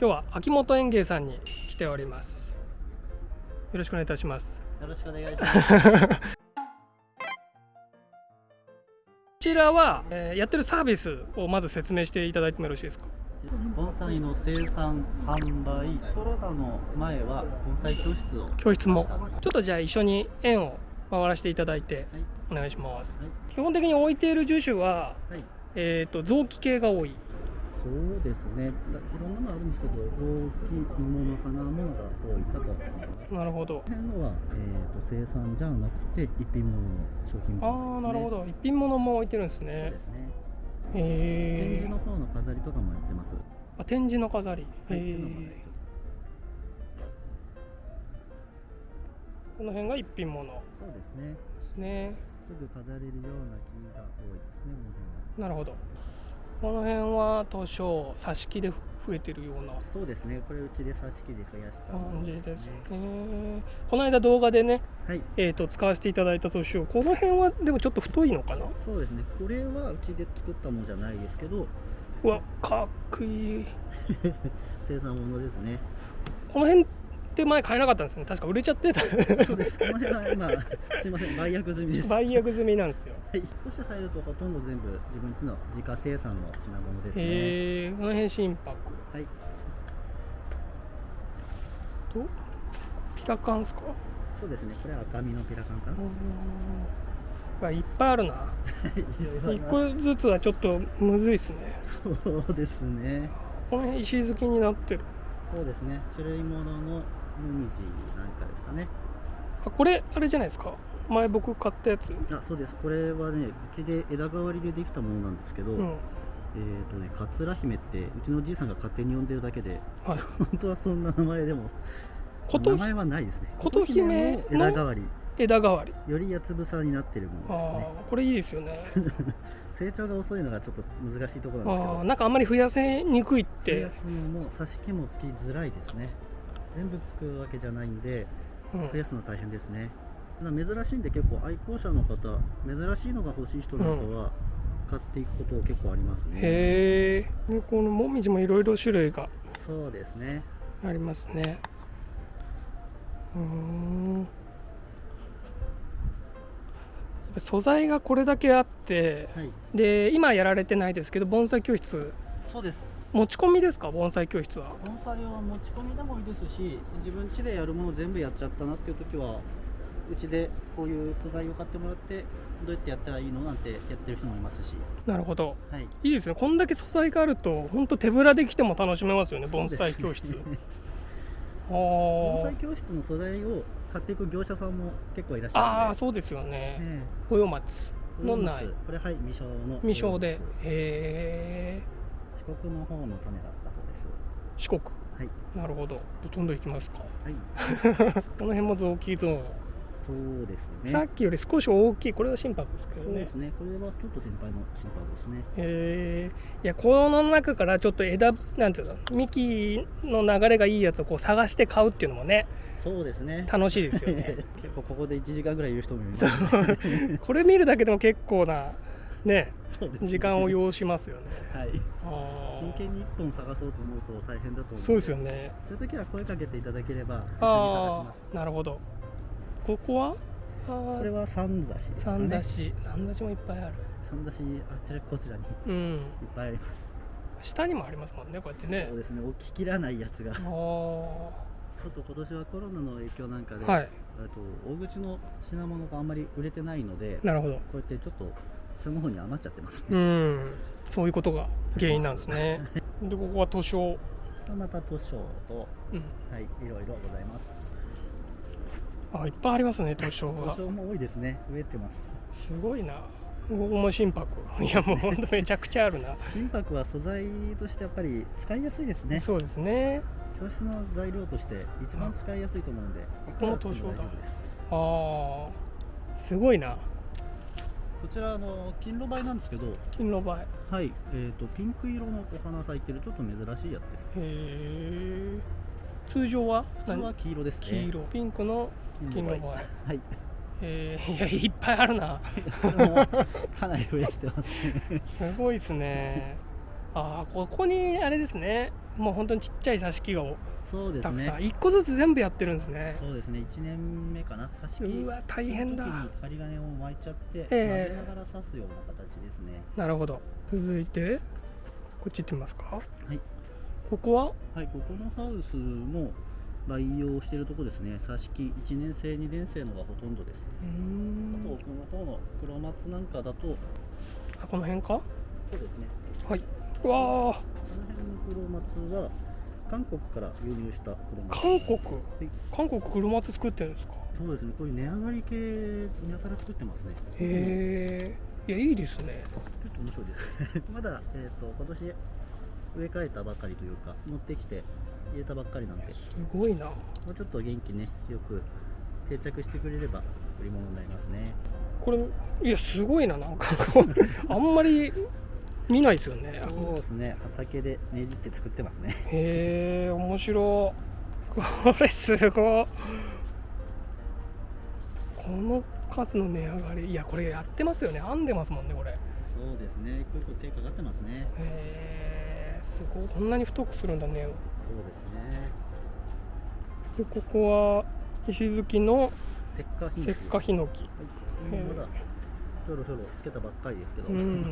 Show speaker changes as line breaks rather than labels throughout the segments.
今日は秋元園芸さんに来ております。よろしくお願いいたします。
よろしくお願いします。
こちらは、えーやってるサービスをまず説明していただいてもよろしいですか？
盆栽の生産、販売、コロナの前は盆栽教室を
教室も。ちょっとじゃあ一緒に園を回らせていただいて
はい。
お願いします。
はい。
基本的に置いている樹種は、
はい、
えー、と臓器系が多い
そうですね。だいろんなのあるんですけど、大きいもの、花ものが多いかと思います。
なるほど
この辺のは、えー、と生産じゃなくて一品物の商品
あ
物
あなるほど一品物も置いてるんです
そう
ね
ですね。展
へえ
示の方の飾りとかもやってます。
あ展示の飾りへ
はい、
この辺が一品物
そうですね。
すね
すぐ飾れるような木が多いですね。この辺は
なるほどこの辺は図書挿し木で増えてるような
そうですね。これうちで挿し木で増やした
感じです
ね
ねこの間動画でね、
はい。
えー、と使わせていただいた図書この辺はでもちょっと太いのかな？
そうですね。これはうちで作ったものじゃないですけど、
うわかっこいい
生産ものですね。
この辺って前買えなかったんですよね確か売れちゃってた
そうです。この辺は今、すいません、売約済みです。はい。
売約済みなんですよ
少し入るとほとんど全部自分家の自家生産の品物ですね。
へえこの辺心拍
はい。
とピラカンですか？
そうですね。これは赤身のピラカンかな。
うわいっぱいあるな一個ずつはちょっとむずいっすね
そうですね。
この辺石突きになってる
そうですね。種類物のもみじなんかですかね。
あこれあれじゃないですか？前僕買ったやつ
あ、そうです。これはね、うちで枝代わりでできたものなんですけど、
うん
えっ、とね、桂姫ってうちのおじいさんが勝手に呼んでるだけで、
はい
本当はそんな名前でも名前はないですね。
琴姫の
枝代わり、
枝代わり
よりやつぶさになってるも
あ
のですね。
あこれいいですよね
成長が遅いのがちょっと難しいところなんですけど
なんかあんまり増やせにくいっ
増
て
や、すのも挿し木もつきづらいですね。全部つくわけじゃないんで、
うん
増やすの大変ですね。ただ珍しいんで結構愛好者の方、珍しいのが欲しい人なんかは買っていくこと結構ありますね。
へえでこのもみじもいろいろ種類が
そうですね。
ありますねうーん素材がこれだけあって
はい。
で今やられてないですけど盆栽教室
そうです。
持ち込みですか？盆栽教室は。
盆栽は持ち込みでもいいですし、自分家でやるもの全部やっちゃったなっていう時は、うちでこういう素材を買ってもらって、どうやってやったらいいのなんてやってる人もいますし、
なるほど。
はい。
いいですね。こんだけ素材があると本当手ぶらで来ても楽しめますよね盆栽教室、
盆
ー。
栽教室の素材を買っていく業者さんも結構いらっしゃる。
あーそうですよね。
え
豊松
え
のない。
これはい未生の。
未生で。
四
へえ
国の方の種だったそうです。
四国？
はい。
なるほど。ほとんどいきますか。
はい。
この辺も臓器ゾーン、
そうですね。
さっきより少し大きい。これは心拍ですけどね。
そうですね。これはちょっと先輩の心配ですね。
へえいやこの中からちょっと枝なんていうの？幹の流れがいいやつをこう探して買うっていうのもね
そうですね。
楽しいですよね。
結構ここで1時間ぐらいいる人もいます。
これ見るだけでも結構なね時間を要しますよね。
はい。真剣に1本探そうと思うと大変だと思う
そうですよ
ね。
ね
そういう時は声かけていただければ一緒に探し
あ
ます。
あなるほど。ここは？
これは三刺しですかね。
三刺し三刺しもいっぱいある。
三刺しあちらこちらにいっ
うん
ぱいあります。
下にもありますもんねこうやってね。
そうですね。置ききらないやつが。
あ
ち
ー。
ょっと今年はコロナの影響なんかで、
はい。
あと大口の品物があんまり売れてないのでこ
なるほど。
うやってちょっと下の方に余っちゃってます
う
ね、
ん。そういうことが原因なんですね。でここは図書、
また図書と
うん、
はいいろいろございます。
あいっぱいありますね図書が。
図書も多いですね。増えてます。
すごいな。ここも心拍。いやもうほんとめちゃくちゃあるな、
心拍は素材としてやっぱり使いやすいですね。
そうですね。
教室の材料として一番使いやすいと思うので
この図書だ。
あ
あすごいな
こちらあの金炉梅なんですけど
金の場合へ
はいえー、とピンク色のお花咲いてるちょっと珍しいやつです。
え通常は？
普通は黄色ですね。
黄色。ピンクの金の場合
はい。
えー、いやいっぱいあるな。
かなり増やしてますね。
すごいですね。ああここにあれですね。もう本当にちっちゃい挿し木が
そうです
たくさん、
ね
一個ずつ全部やってるんですね。
そうですね。1年目かな。挿し木
うわ大変だ。
針金を巻いちゃって、
ええ。
混ぜながら刺すような形ですね。
なるほど。続いてこっち行ってみますか。
はい。
ここは？
はいここのハウスも培養しているとこですね。挿し木。1年生2年生のがほとんどです。あと
ん
奥の方の黒松なんかだと
あこの辺か？
そうですね。
はい。うわ
この辺の黒松は韓国から輸入した黒松
ー韓国？
はい。
韓国黒松作ってるんですか？
そうですね。こういう値上がり系やたら作ってますね。
へえいやいいですね。
ちょっと面白いです。まだ、えー、と今年植え替えたばかりというか持ってきて入れたばっかりなんで。も
すごいな。
うちょっと元気ねよく定着してくれれば売り物になりますね。
これいやすごいななんか。あんまり見ないですよね。
そうですね。畑でねじって作ってますね。
へえ面白い。これすごい。この数の値上がり。いやこれやってますよね。編んでますもんねこれ。へ
そうですね。一個一個手かかってますね。
えすごい。こんなに太くするんだね。
そうですね。
でここは石突きの
石化
ヒノキ。
はい、まだひょろひょろつけたばっかりですけど、
うん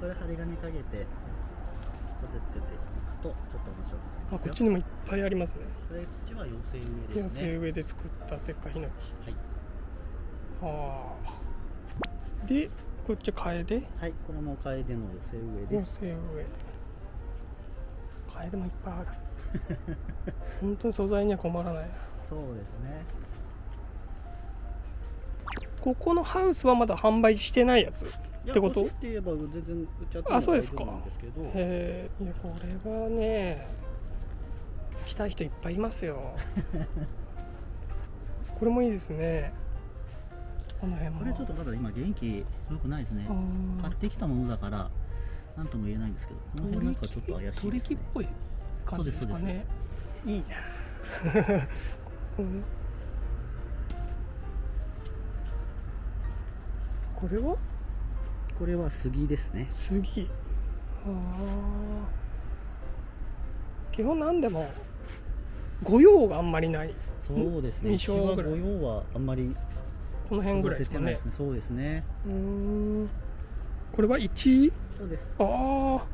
これ針金かけて育てていくとちょっと面白くなり
あ
ますよ。
こっちにもいっぱいありますね。
これこっちは妖精植え
寄
ですね。
せ植えで作った石化ヒノキ。
はい、
ああ。でこっちカエデ？
はい、これもカエデの寄せ植えです。
寄せ植え。カエデもいっぱいある。本当に素材には困らないな。
そうですね。
ここのハウスはまだ販売してないやつってこと？
って言えば全然売っちゃっ
あそうですかへえこれはね来たい人いっぱいいますよ。これもいいですね。この辺も。
これちょっとまだ今元気良くないですね。買ってきたものだからなんとも言えないんですけどこの辺なんかちょっと怪しいです
取り木っ
ね
ぽい感じですかね。いいな。これは？
これは杉ですね。
杉。基本なんでも御用があんまりない。
そうですね。御用はあんまり
この辺ぐらいですかね。
ね。そうですね。
うーん。これは1位？
そうです。
ああ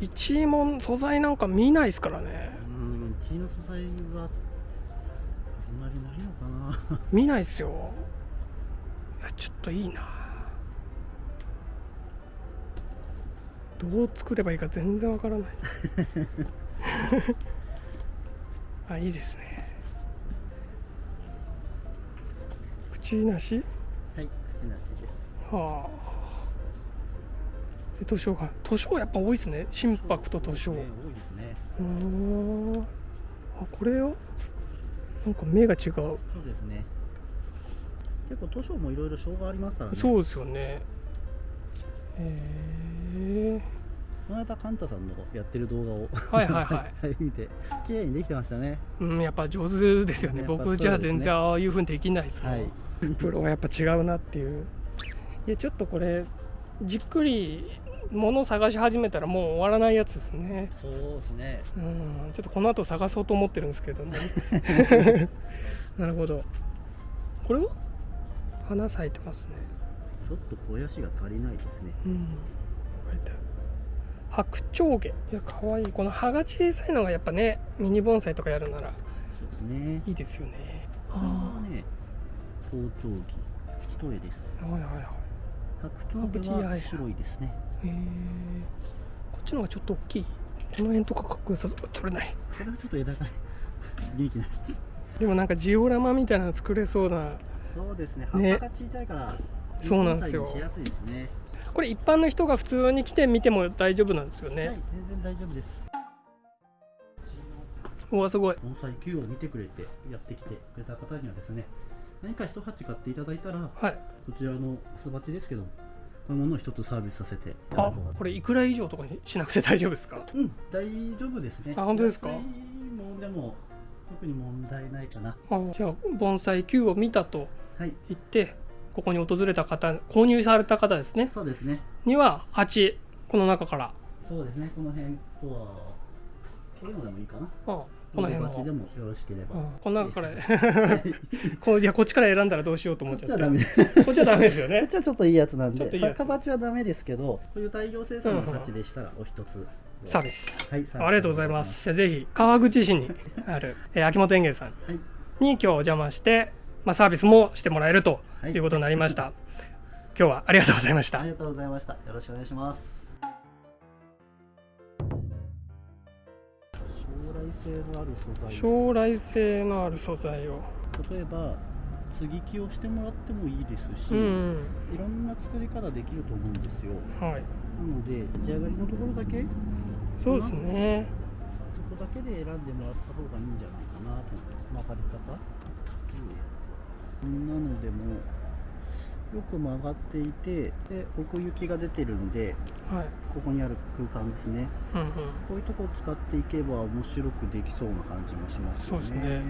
1位も素材なんか見ないですからね。
うんうちの素材はあんまりないのかな。
見ないっすよ。いやちょっといいなどう作ればいいか全然わからない。あいいですね。口なし？
はい口なしです。
はあ。で図書館図書やっぱ多いですね。心拍と図書
ね多いですね。
うーん。あこれよなんか目が違う。
そうですね。結構図書もいろいろ賞がありますからね。
そうですよね。へえ
この間カンタさんのやってる動画を
はいはいはい。
い 見て綺麗にできてましたね。
うん、やっぱ上手ですよね。
やっぱ
僕じゃあ全然ああいうふうにできないですもん、
はい。
プロはやっぱ違うなっていう。いやちょっとこれじっくり物を探し始めたらもう終わらないやつですね。
そうですね。
うんちょっとこの後探そうと思ってるんですけども なるほど。これは？花咲いてますね。
ちょっと肥やしが足りないですね。
うん書いて。白鳥毛。いやかわい。いこの葉が小さいのがやっぱねミニ盆栽とかやるならいいですよね。
これはね頭頂木一重です。
はいはいはい。
白鳥毛は白いですね。
へえこっちの方がちょっと大きい。この辺とかかっこよさそう。取れない。
これはちょっと枝が元気ないです。
でもなんかジオラマみたいなの作れそうな。
そうですね。葉っ
ね
ぱが小さいから
そうなんですよ。
しやすいですね
これ一般の人が普通に来て見ても大丈夫なんですよね、
はい全然大丈夫です。
うわすごい。
盆栽 Q を見てくれてやってきてくれた方にはですね何か一鉢買っていただいたら
はい。
こちらの巣鉢ですけどこういうものを一つサービスさせて
あ
こ
れいくら以上とかにしなくて大丈夫ですか？
うん大丈夫ですね。
あ本当ですか？
ものでも特に問題ないかな。
あじゃあ盆栽 Q を見たと
はい。
言ってここに訪れた方購入された方ですね。
そうですね。
には鉢この中から。
そうですね。この辺とはこういうのでもいいかな。
あこの辺
バチで
も
もよろしければ。
うん。この中から。こういやこっちから選んだらどうしようと思っちゃって。
こっちはダメ
こっちはダメですよ
こっ
ね
ちはちょっといいやつなんで
といいやつ。
逆バチはダメですけどこういう大量生産の鉢でしたらお一つ。
サービス
はい
ありがとうございます。ぜひ川口市にある、えー秋元園芸さん
はい。
に今日お邪魔して、まあ、サービスもしてもらえると
はい。
いうことになりました、今日はありがとうございました。
ありがとうございました。よろしくお願いします。将来性のある素材。
将来性のある素材を。
例えば接ぎ木をしてもらってもいいですし、
うん。
いろんな作り方できると思うんですよ。
はい。
なので立ち上がりのところだけ
そうですね。
そこだけで選んでもらった方がいいんじゃないかなと。思って曲がり方こんなのでもよく曲がっていてで奥行きが出てるんで
はい。
ここにある空間ですね。
うんうん。
こういうとこを使っていけば面白くできそうな感じもしますよね。
そうですね。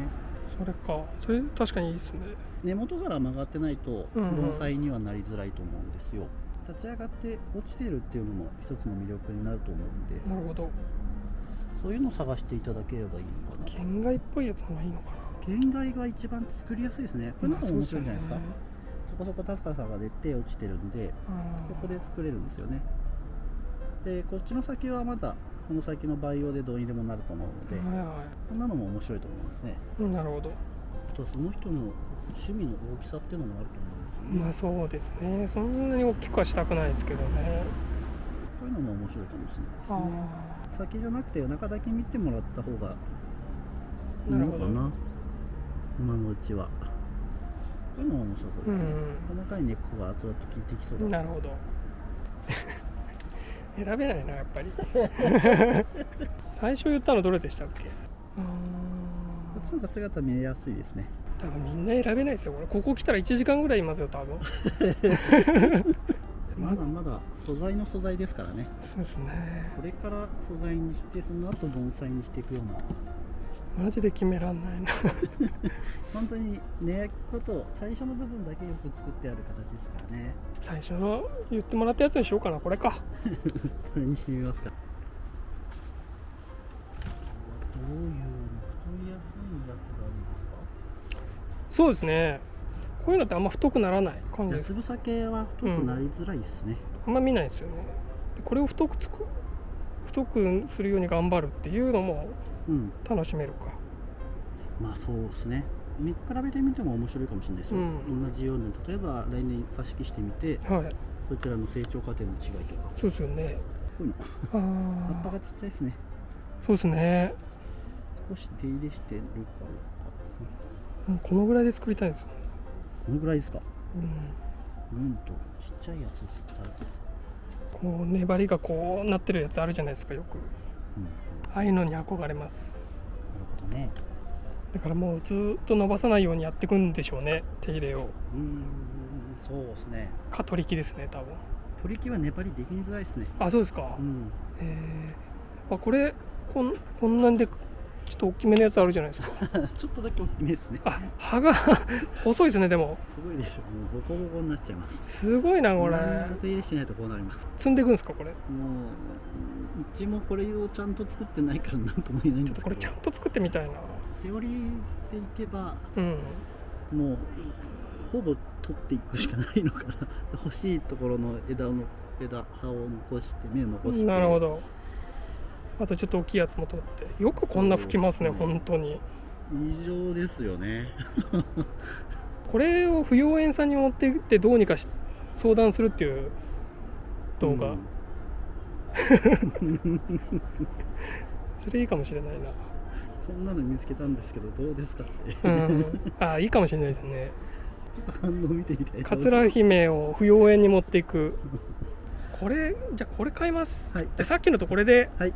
それか。それ確かにいいですね。
根元から曲がってないと
うんうん。
盆栽にはなりづらいと思うんですよ。立ち上がって落ちてるっていうのも一つの魅力になると思うんで。
なるほど。
そういうのを探していただければいいのかな。
県外っぽいやつの方がいいのか
県外が一番作りやすいですね。これ
な
の方が面白いんじゃないですか、
まあ
そこそこ高さが出て落ちてるんでここで作れるんですよね。でこっちの先はまだこの先の培養でどうにでもなると思うので、こんなのも面白いと思いますね。
いなるほど。
あとはその人の趣味の大きさっていうのもあると思うんですよね、
まあそうですね。そんなに大きくはしたくないですけどね。
こういうのも面白いかもしれ
あ
ないですね。先じゃなくて中だけ見てもらった方がいいのかな今のうちは。こういうのも面白そうですね、
うん。
細かい根っこが後々効いてきそうだ。
なるほど。選べないなやっぱり。最初言ったのどれでしたっけ？う
こっちの方が姿見えやすいですね。
多分みんな選べないですよこれ。ここ来たら1時間ぐらいいますよ多分。
まだまだ素材の素材ですからね。
そうですね。
これから素材にしてその後盆栽にしていくような
マジで決めらんないな。
本当に根っこと最初の部分だけよく作ってある形ですからね。
最初の言ってもらったやつにしようかなこれか。
これにしてみますか。どういう太りやすいやつがいいですか？
そうですね。こういうのってあんま太くならない感じ。です
八つ房系は太くなりづらいですね、
あんま見ないですよね。でこれを太くつく太くするように頑張るっていうのも
うん
楽しめるか。
まあそうですね。見比べてみても面白いかもしれないですよ、
うん。
同じように例えば来年挿し木してみて
はい。
こちらの成長過程の違いとか。
そうですよね。
こういうの。葉っぱがちっちゃいですね。
そうですね。
少し手入れしてるか
うん。このぐらいで作りたいんです。よ、
このぐらいですか？
うん、
うんとちっちゃいやつ
こう粘りがこうなってるやつあるじゃないですかよく。
うんうん
ああいうのに憧れます。
なるほどね。
だからもうずっと伸ばさないようにやっていくんでしょうね手入れを。
うーんそうですね。
か取り木ですね多分。
取り木は粘りできづらいですね。
あそうですか、
うん。
えー、あこれこんこんなんでちょっと大きめのやつあるじゃないですか。
ちょっとだけ大きめですね。
あ葉が 細いですねでも。
すごいでしょ。もうボコボコになっちゃいます。
すごいなこれ。
手入れしてないとこうなります。
積んでいくんですかこれ。
もううちもこれをちゃんと作ってないからなんとも言えないん
ちょっとこれ
ですけど
ちゃんと作ってみたいな。
セオリーでいけば
うん。
もうほぼ取っていくしかないのかな。欲しいところの枝の枝葉を残して芽を残して。
なるほど。あとちょっと大きいやつも取って。よくこんな吹きますね
すね。
本当に。
異常ですよね。
これを不要園さんに持って行ってどうにかし相談するっていう動画、
うん
それいいかもしれない
こんなの見つけたんですけどどうですかって。
なうん。あいいかもしれないですね。
ちょっと反応見てみたい。
桂姫を不要園に持っていく。これじゃあこれ買います。
はい。
でさっきのとこれで。
はい